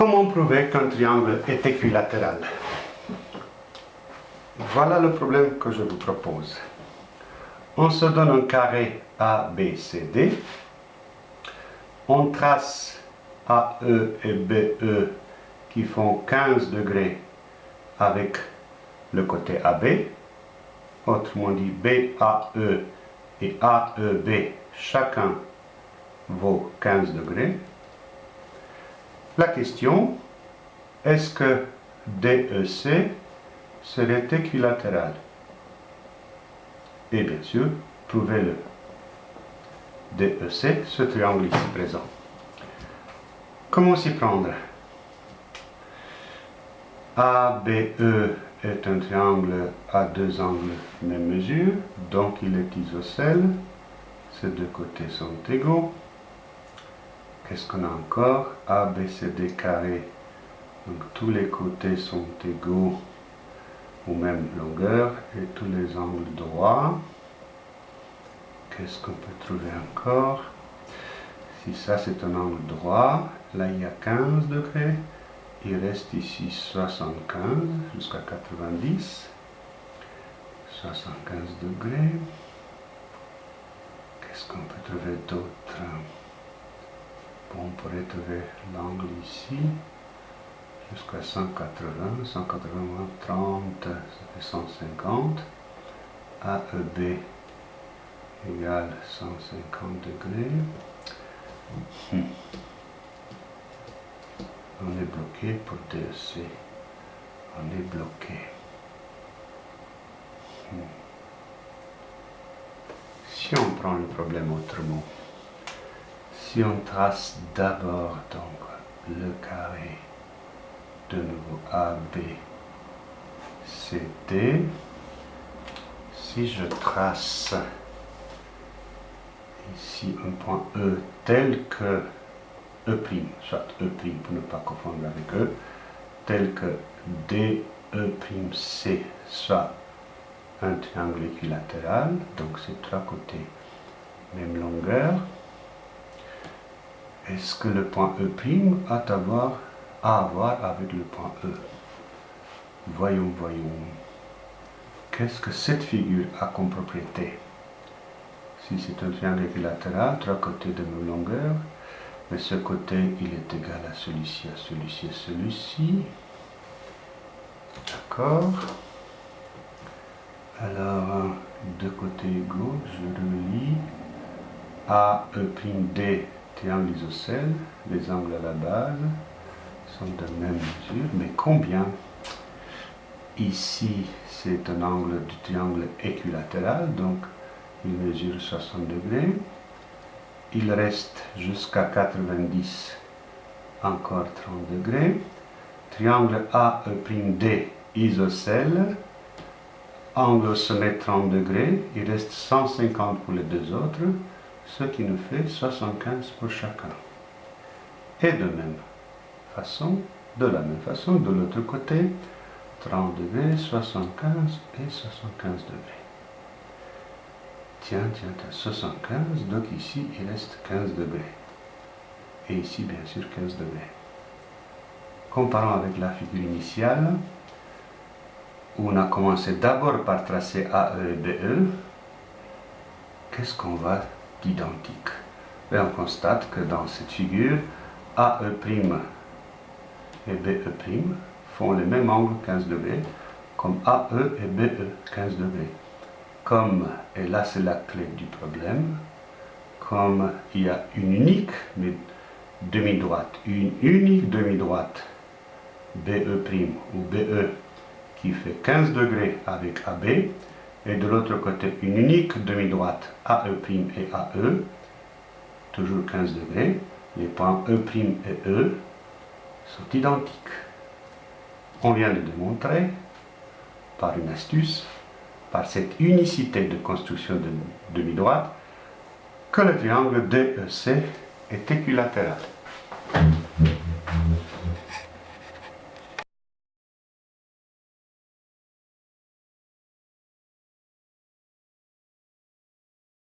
Comment prouver qu'un triangle est équilatéral? Voilà le problème que je vous propose. On se donne un carré ABCD. On trace AE et BE qui font 15 degrés avec le côté AB. Autrement dit, BAE et AEB, chacun vaut 15 degrés. La question, est-ce que DEC serait équilatéral? Et bien sûr, prouvez-le. DEC, ce triangle ici présent. Comment s'y prendre? ABE est un triangle à deux angles même mesure, donc il est isocèle. Ces deux côtés sont égaux. Qu'est-ce qu'on a encore A, B, C, D carré? Donc tous les côtés sont égaux aux mêmes longueurs et tous les angles droits. Qu'est-ce qu'on peut trouver encore? Si ça c'est un angle droit, là il y a 15 degrés. Il reste ici 75 jusqu'à 90. 75 degrés. Qu'est-ce qu'on peut trouver d'autre? On pourrait trouver l'angle ici jusqu'à 180, 180 moins 30, ça fait 150. AEB égale 150 degrés. Hmm. On est bloqué pour DEC. On est bloqué. Hmm. Si on prend le problème autrement, si on trace d'abord donc le carré de nouveau AB, CD, si je trace ici un point E tel que E', soit E' pour ne pas confondre avec E, tel que DE'C soit un triangle équilatéral, donc c'est trois côtés, même longueur, est-ce que le point E' a à voir, à voir avec le point E Voyons, voyons. Qu'est-ce que cette figure a comme propriété? Si c'est un triangle équilatéral, trois côtés de même longueur, mais ce côté, il est égal à celui-ci, à celui-ci, à celui-ci. D'accord Alors, deux côtés égaux, je relis. A, Triangle isocèle, les angles à la base sont de même mesure, mais combien? Ici, c'est un angle du triangle équilatéral, donc il mesure 60 degrés. Il reste jusqu'à 90, encore 30 degrés. Triangle AE'D isocèle, angle au sommet 30 degrés, il reste 150 pour les deux autres ce qui nous fait 75 pour chacun. Et de même façon, de la même façon, de l'autre côté, 30 degrés, 75 et 75 degrés. Tiens, tiens, tiens, 75, donc ici il reste 15 degrés. Et ici, bien sûr, 15 degrés. Comparons avec la figure initiale, où on a commencé d'abord par tracer AE et BE. Qu'est-ce qu'on va identique. Et on constate que dans cette figure, AE' et BE' font le même angle 15 degrés, comme AE et BE 15 degrés. Comme, et là c'est la clé du problème, comme il y a une unique demi-droite, une unique demi-droite BE' ou BE qui fait 15 degrés avec AB, et de l'autre côté une unique demi-droite AE' et AE, toujours 15 degrés, les points E' et E sont identiques. On vient de démontrer, par une astuce, par cette unicité de construction de demi-droite, que le triangle DEC est équilatéral.